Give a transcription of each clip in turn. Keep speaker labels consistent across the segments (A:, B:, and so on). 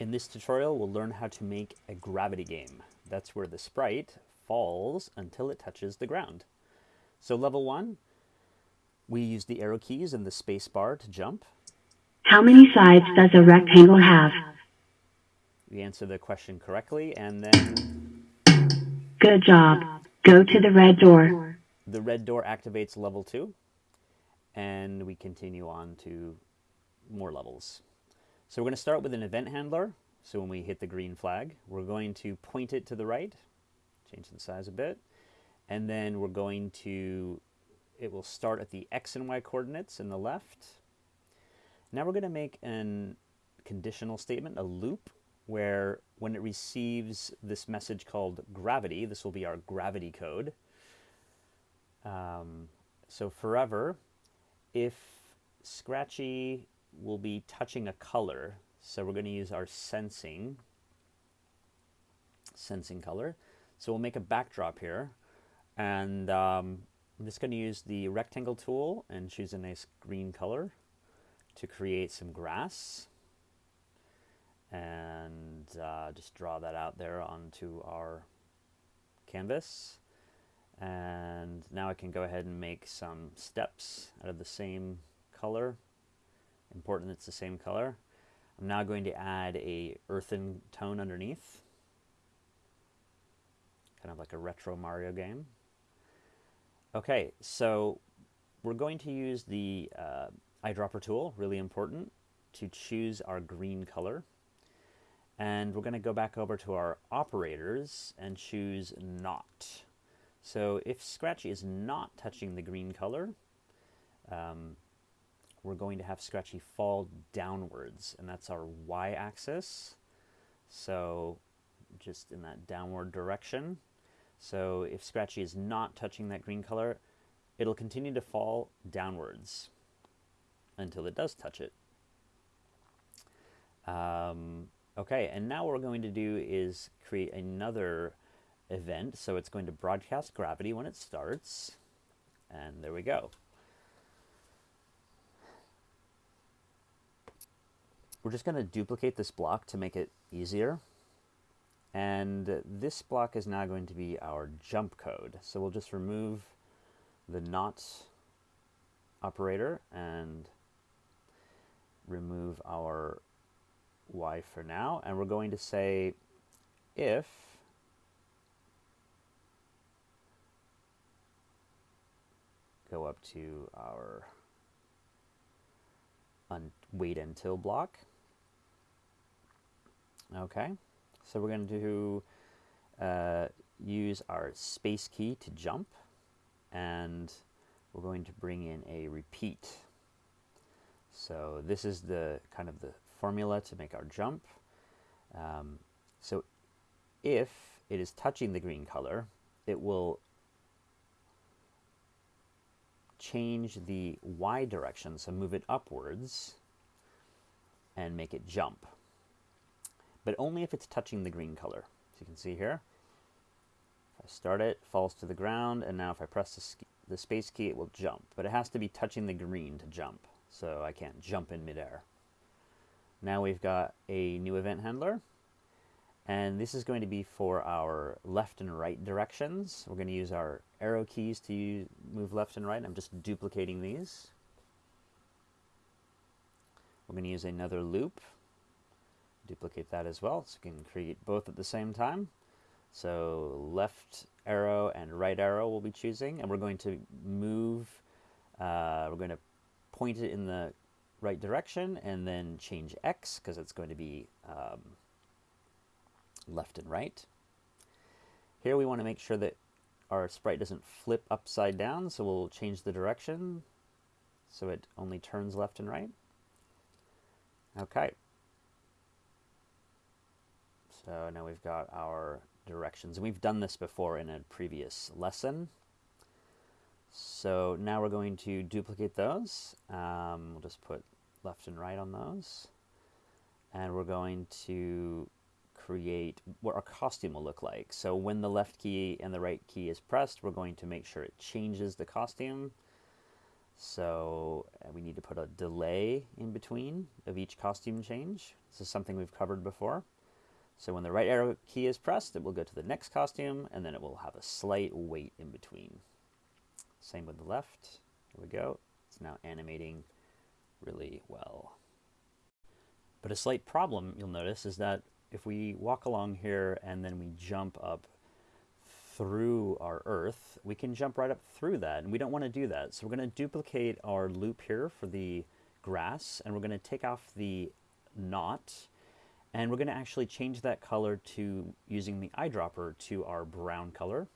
A: In this tutorial, we'll learn how to make a gravity game. That's where the sprite falls until it touches the ground. So level one, we use the arrow keys and the space bar to jump.
B: How many sides does a rectangle have?
A: We answer the question correctly, and then
B: Good job. Go to the red door.
A: the red door activates level two, and we continue on to more levels. So we're going to start with an event handler. So when we hit the green flag, we're going to point it to the right, change the size a bit, and then we're going to, it will start at the x and y coordinates in the left. Now we're going to make an conditional statement, a loop, where when it receives this message called gravity, this will be our gravity code. Um, so forever, if Scratchy will be touching a color, so we're going to use our sensing, sensing color. So we'll make a backdrop here, and um, I'm just going to use the rectangle tool and choose a nice green color to create some grass and uh, just draw that out there onto our canvas. And now I can go ahead and make some steps out of the same color. Important it's the same color. I'm now going to add a earthen tone underneath. Kind of like a retro Mario game. Okay, so we're going to use the uh, eyedropper tool, really important, to choose our green color. And we're going to go back over to our operators and choose not. So if Scratchy is not touching the green color, um, we're going to have Scratchy fall downwards, and that's our y-axis. So just in that downward direction. So if Scratchy is not touching that green color, it'll continue to fall downwards until it does touch it. Um, okay, and now what we're going to do is create another event. So it's going to broadcast gravity when it starts. And there we go. We're just going to duplicate this block to make it easier. And this block is now going to be our jump code. So we'll just remove the not operator and remove our y for now. And we're going to say if go up to our un wait until block. Okay, so we're going to uh, use our space key to jump and we're going to bring in a repeat. So this is the kind of the formula to make our jump. Um, so if it is touching the green color, it will change the y direction, so move it upwards and make it jump. But only if it's touching the green color. As you can see here, if I start it, falls to the ground, and now if I press the, the space key, it will jump. But it has to be touching the green to jump, so I can't jump in midair. Now we've got a new event handler, and this is going to be for our left and right directions. We're going to use our arrow keys to use, move left and right. I'm just duplicating these. We're going to use another loop. Duplicate that as well, so we can create both at the same time. So left arrow and right arrow we'll be choosing, and we're going to move, uh, we're going to point it in the right direction and then change X because it's going to be um, left and right. Here we want to make sure that our sprite doesn't flip upside down, so we'll change the direction so it only turns left and right. Okay. So now we've got our directions. And we've done this before in a previous lesson. So now we're going to duplicate those. Um, we'll just put left and right on those. And we're going to create what our costume will look like. So when the left key and the right key is pressed, we're going to make sure it changes the costume. So we need to put a delay in between of each costume change. This is something we've covered before. So when the right arrow key is pressed, it will go to the next costume, and then it will have a slight wait in between. Same with the left. Here we go. It's now animating really well. But a slight problem you'll notice is that if we walk along here and then we jump up through our earth, we can jump right up through that, and we don't want to do that. So we're going to duplicate our loop here for the grass, and we're going to take off the not, and we're going to actually change that color to using the eyedropper to our brown color.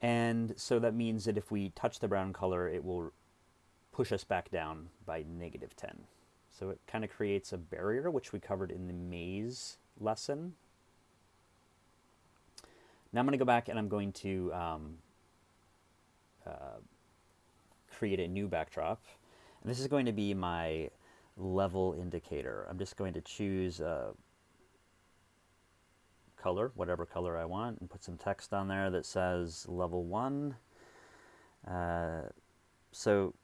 A: And so that means that if we touch the brown color, it will push us back down by negative 10. So it kind of creates a barrier, which we covered in the maze lesson. Now I'm going to go back and I'm going to um, uh, create a new backdrop. And this is going to be my level indicator. I'm just going to choose a color, whatever color I want, and put some text on there that says level 1. Uh, so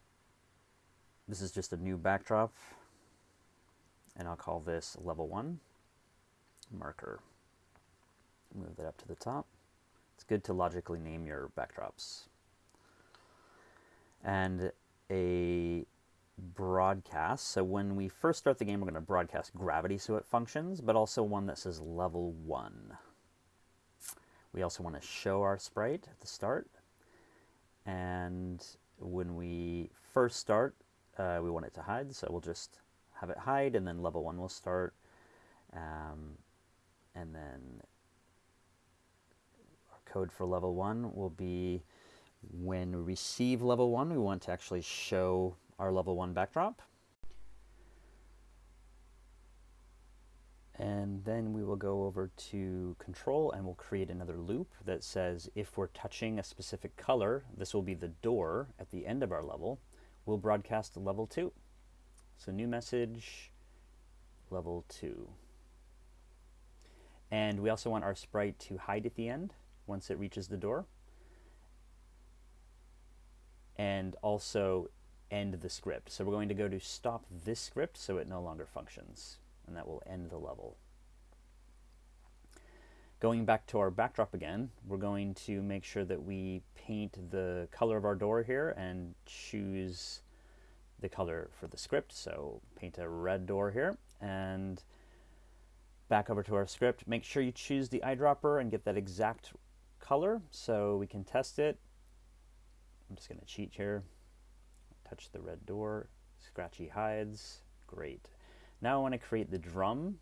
A: this is just a new backdrop and I'll call this level 1 marker. Move that up to the top. It's good to logically name your backdrops. And a broadcast. So when we first start the game, we're going to broadcast gravity so it functions, but also one that says level 1. We also want to show our sprite at the start. And when we first start, uh, we want it to hide, so we'll just have it hide, and then level 1 will start. Um, and then our code for level 1 will be when we receive level 1, we want to actually show our level 1 backdrop. And then we will go over to control and we'll create another loop that says if we're touching a specific color, this will be the door at the end of our level, we'll broadcast to level 2. So new message, level 2. And we also want our sprite to hide at the end once it reaches the door. And also end the script. So we're going to go to stop this script so it no longer functions. And that will end the level. Going back to our backdrop again, we're going to make sure that we paint the color of our door here and choose the color for the script. So paint a red door here and back over to our script. Make sure you choose the eyedropper and get that exact color so we can test it. I'm just going to cheat here. Touch the red door. Scratchy hides. Great. Now I want to create the drum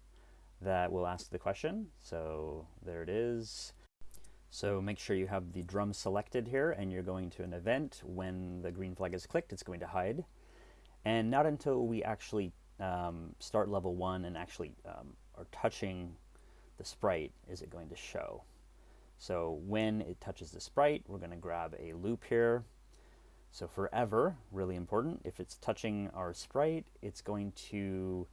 A: that will ask the question. So there it is. So make sure you have the drum selected here and you're going to an event. When the green flag is clicked, it's going to hide. And not until we actually um, start level one and actually um, are touching the sprite is it going to show. So when it touches the sprite, we're going to grab a loop here. So forever, really important, if it's touching our sprite, it's going to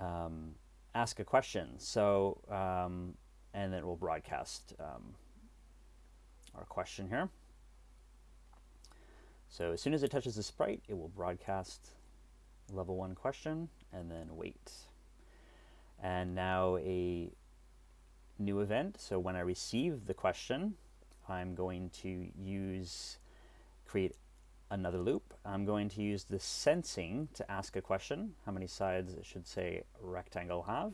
A: um, ask a question. So, um, and then we'll broadcast um, our question here. So as soon as it touches the sprite, it will broadcast level one question, and then wait. And now a new event. So when I receive the question, I'm going to use, create another loop. I'm going to use the sensing to ask a question. How many sides should say rectangle have?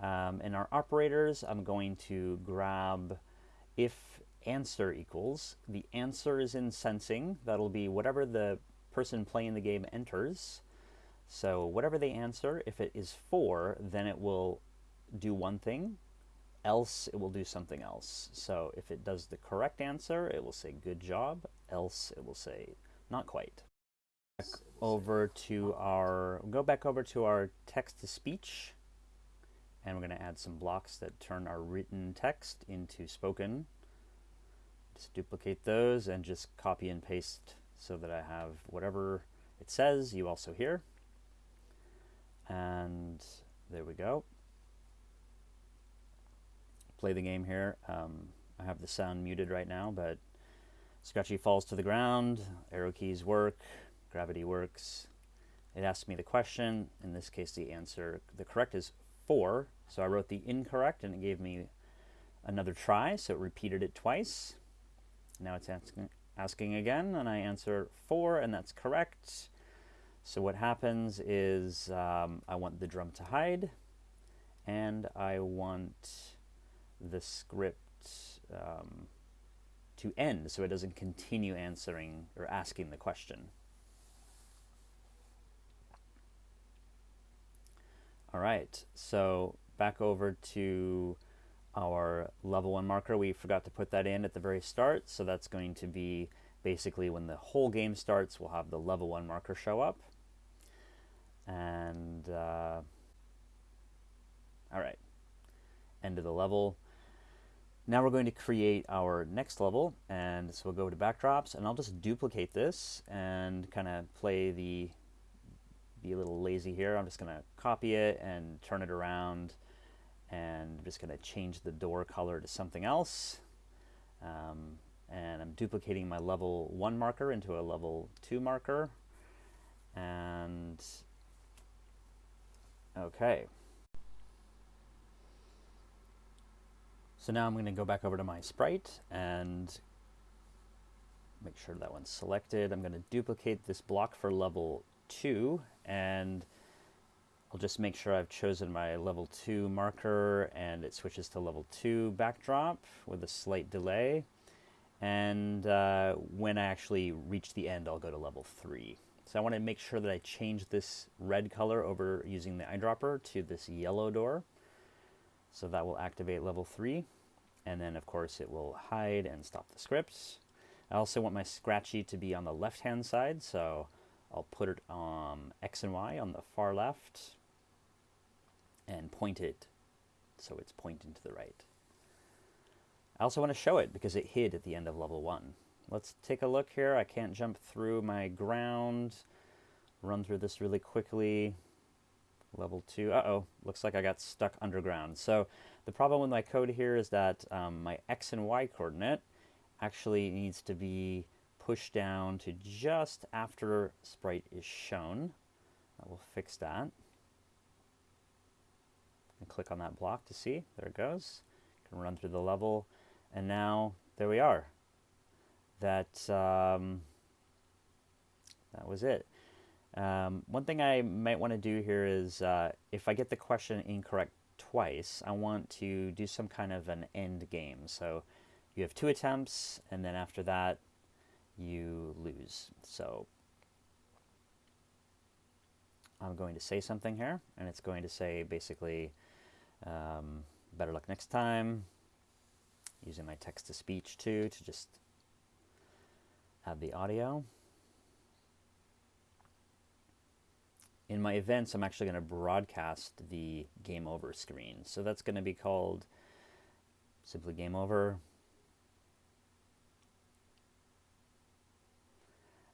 A: Um, in our operators, I'm going to grab if answer equals. The answer is in sensing. That'll be whatever the person playing the game enters. So whatever they answer, if it is 4, then it will do one thing, else it will do something else. So if it does the correct answer, it will say good job, else it will say not quite. Back over to our, go back over to our text-to-speech, and we're going to add some blocks that turn our written text into spoken. Just duplicate those and just copy and paste so that I have whatever it says, you also hear. And there we go. Play the game here. Um, I have the sound muted right now, but Scratchy falls to the ground, arrow keys work, gravity works, it asks me the question. In this case, the answer, the correct is 4. So I wrote the incorrect and it gave me another try, so it repeated it twice. Now it's asking, asking again, and I answer 4, and that's correct. So what happens is um, I want the drum to hide, and I want the script um, to end so it doesn't continue answering or asking the question. All right, so back over to our level one marker. We forgot to put that in at the very start, so that's going to be basically when the whole game starts, we'll have the level one marker show up. And, uh, all right, end of the level. Now we're going to create our next level, and so we'll go to backdrops, and I'll just duplicate this and kind of play the, be a little lazy here. I'm just going to copy it and turn it around, and I'm just going to change the door color to something else. Um, and I'm duplicating my level 1 marker into a level 2 marker. And, okay. So now I'm going to go back over to my sprite and make sure that one's selected. I'm going to duplicate this block for level 2 and I'll just make sure I've chosen my level 2 marker and it switches to level 2 backdrop with a slight delay. And uh, when I actually reach the end, I'll go to level 3. So I want to make sure that I change this red color over using the eyedropper to this yellow door. So that will activate level 3. And then, of course, it will hide and stop the scripts. I also want my Scratchy to be on the left-hand side, so I'll put it on X and Y on the far left and point it so it's pointing to the right. I also want to show it because it hid at the end of level 1. Let's take a look here. I can't jump through my ground. Run through this really quickly. Level 2. Uh-oh. Looks like I got stuck underground. So the problem with my code here is that um, my x and y coordinate actually needs to be pushed down to just after sprite is shown. I will fix that. And click on that block to see. There it goes. Can run through the level. And now, there we are. That, um, that was it. Um, one thing I might want to do here is uh, if I get the question incorrect twice, I want to do some kind of an end game. So you have two attempts, and then after that, you lose. So I'm going to say something here, and it's going to say basically, um, better luck next time, using my text-to-speech too to just add the audio. In my events, I'm actually going to broadcast the game over screen. So that's going to be called simply game over.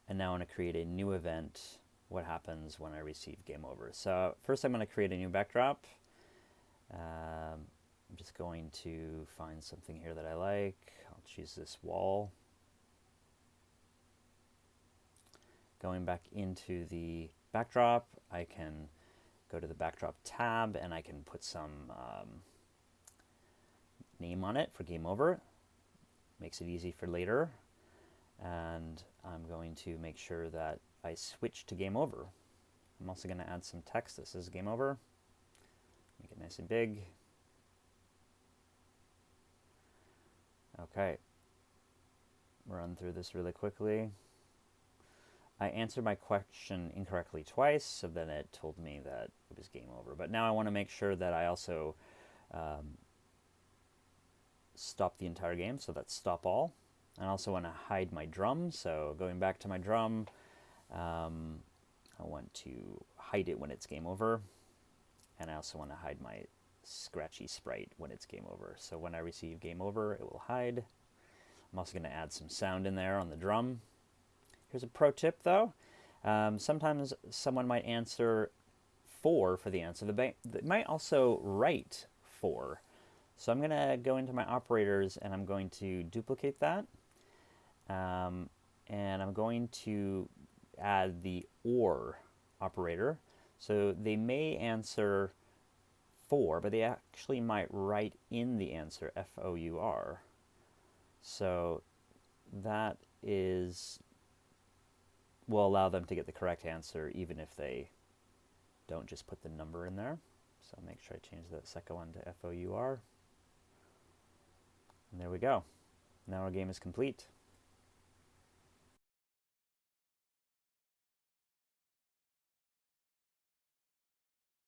A: And now I want to create a new event. What happens when I receive game over? So first I'm going to create a new backdrop. Um, I'm just going to find something here that I like. I'll choose this wall. Going back into the backdrop, I can go to the backdrop tab and I can put some um, name on it for game over. Makes it easy for later. And I'm going to make sure that I switch to game over. I'm also going to add some text. This is game over. Make it nice and big. Okay. Run through this really quickly. I answered my question incorrectly twice, so then it told me that it was game over. But now I want to make sure that I also um, stop the entire game, so that's stop all. I also want to hide my drum, so going back to my drum, um, I want to hide it when it's game over. And I also want to hide my scratchy sprite when it's game over. So when I receive game over, it will hide. I'm also going to add some sound in there on the drum. Here's a pro tip though. Um, sometimes someone might answer 4 for the answer. They might also write 4. So I'm going to go into my operators and I'm going to duplicate that. Um, and I'm going to add the OR operator. So they may answer 4, but they actually might write in the answer F-O-U-R. So that is will allow them to get the correct answer even if they don't just put the number in there. So make sure I change that second one to F-O-U-R. And there we go. Now our game is complete.